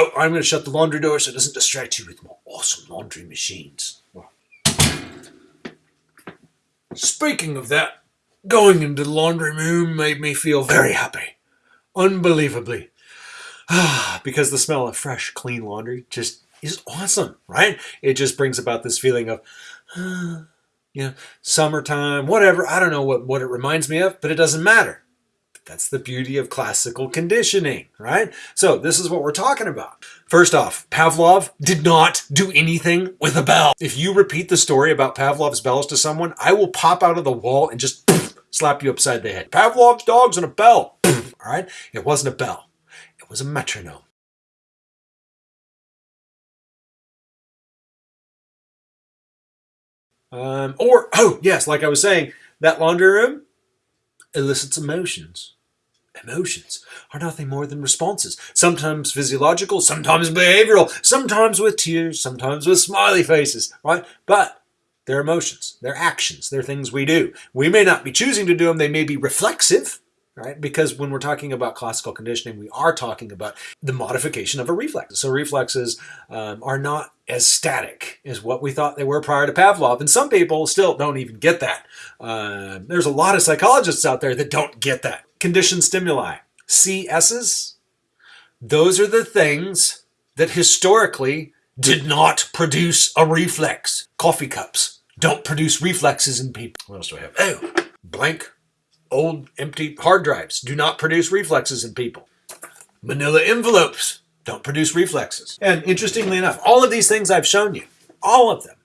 Oh, I'm going to shut the laundry door so it doesn't distract you with more awesome laundry machines. Speaking of that, going into the laundry room made me feel very happy. Unbelievably. because the smell of fresh, clean laundry just is awesome, right? It just brings about this feeling of, uh, you know, summertime, whatever. I don't know what, what it reminds me of, but it doesn't matter. That's the beauty of classical conditioning, right? So this is what we're talking about. First off, Pavlov did not do anything with a bell. If you repeat the story about Pavlov's bells to someone, I will pop out of the wall and just slap you upside the head. Pavlov's dog's and a bell. All right? It wasn't a bell. It was a metronome. Um, or, oh, yes, like I was saying, that laundry room elicits emotions. Emotions are nothing more than responses, sometimes physiological, sometimes behavioral, sometimes with tears, sometimes with smiley faces, right? But they're emotions, they're actions, they're things we do. We may not be choosing to do them, they may be reflexive, right? Because when we're talking about classical conditioning, we are talking about the modification of a reflex. So reflexes um, are not as static as what we thought they were prior to Pavlov. And some people still don't even get that. Uh, there's a lot of psychologists out there that don't get that. Conditioned stimuli, CSs, those are the things that historically did not produce a reflex. Coffee cups don't produce reflexes in people. What else do I have? Oh, blank Old empty hard drives do not produce reflexes in people. Manila envelopes don't produce reflexes. And interestingly enough, all of these things I've shown you, all of them,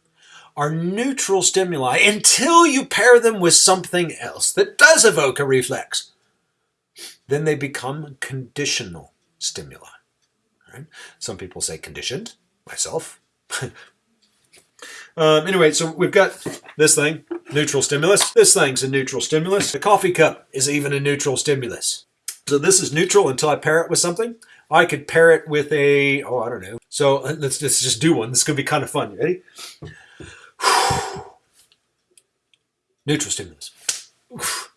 are neutral stimuli until you pair them with something else that does evoke a reflex. Then they become conditional stimuli. Right? Some people say conditioned, myself. um, anyway, so we've got this thing, neutral stimulus. This thing's a neutral stimulus. The coffee cup is even a neutral stimulus. So this is neutral until I pair it with something. I could pair it with a, oh, I don't know. So let's, let's just do one. This is going to be kind of fun. Ready? neutral stimulus.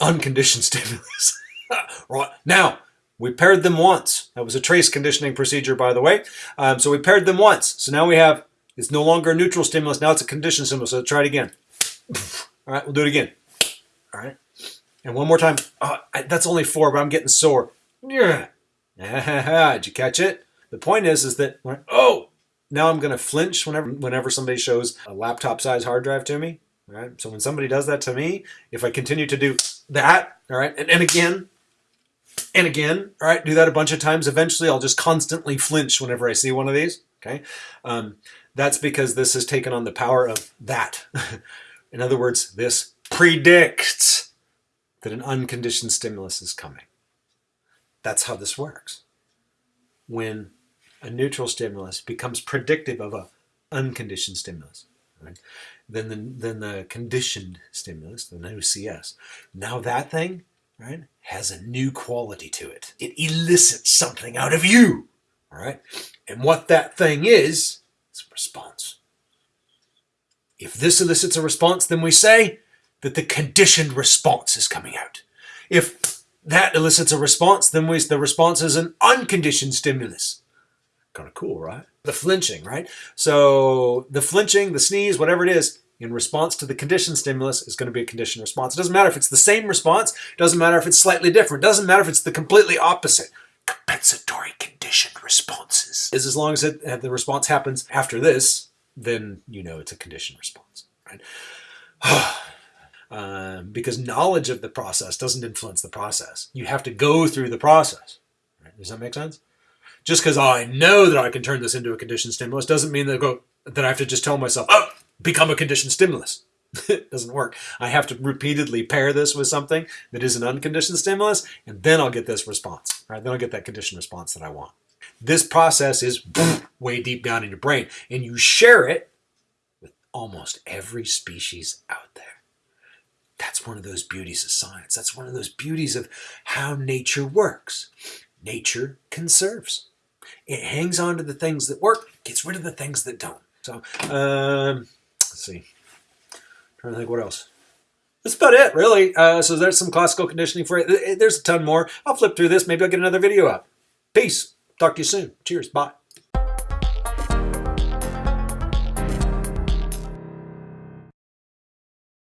Unconditioned stimulus. right. Now, we paired them once. That was a trace conditioning procedure, by the way. Um, so we paired them once. So now we have, it's no longer a neutral stimulus. Now it's a conditioned stimulus. So try it again. All right, we'll do it again. All right. And one more time. Oh, I, that's only four, but I'm getting sore. Yeah. Did you catch it? The point is, is that, oh, now I'm going to flinch whenever, whenever somebody shows a laptop size hard drive to me. All right. So when somebody does that to me, if I continue to do that, all right, and, and again, and again, all right, do that a bunch of times, eventually I'll just constantly flinch whenever I see one of these. Okay. Um, that's because this has taken on the power of that. In other words, this predicts that an unconditioned stimulus is coming. That's how this works. When a neutral stimulus becomes predictive of an unconditioned stimulus, right? then, the, then the conditioned stimulus, the new CS, now that thing right, has a new quality to it. It elicits something out of you, all right? And what that thing is, is a response. If this elicits a response, then we say that the conditioned response is coming out. If that elicits a response, then we, the response is an unconditioned stimulus. Kind of cool, right? The flinching, right? So the flinching, the sneeze, whatever it is, in response to the conditioned stimulus is going to be a conditioned response. It doesn't matter if it's the same response, doesn't matter if it's slightly different, doesn't matter if it's the completely opposite. Compensatory conditioned responses is as long as it, the response happens after this, then you know it's a conditioned response, right? um, because knowledge of the process doesn't influence the process. You have to go through the process. Right? Does that make sense? Just because I know that I can turn this into a conditioned stimulus doesn't mean that I, go, that I have to just tell myself, oh, become a conditioned stimulus. It doesn't work. I have to repeatedly pair this with something that is an unconditioned stimulus, and then I'll get this response. Right? Then I'll get that conditioned response that I want. This process is way deep down in your brain, and you share it with almost every species out there. That's one of those beauties of science. That's one of those beauties of how nature works. Nature conserves. It hangs on to the things that work, gets rid of the things that don't. So, um, let's see. Trying to think what else. That's about it, really. Uh, so there's some classical conditioning for it. There's a ton more. I'll flip through this. Maybe I'll get another video up. Peace. Talk to you soon. Cheers. Bye.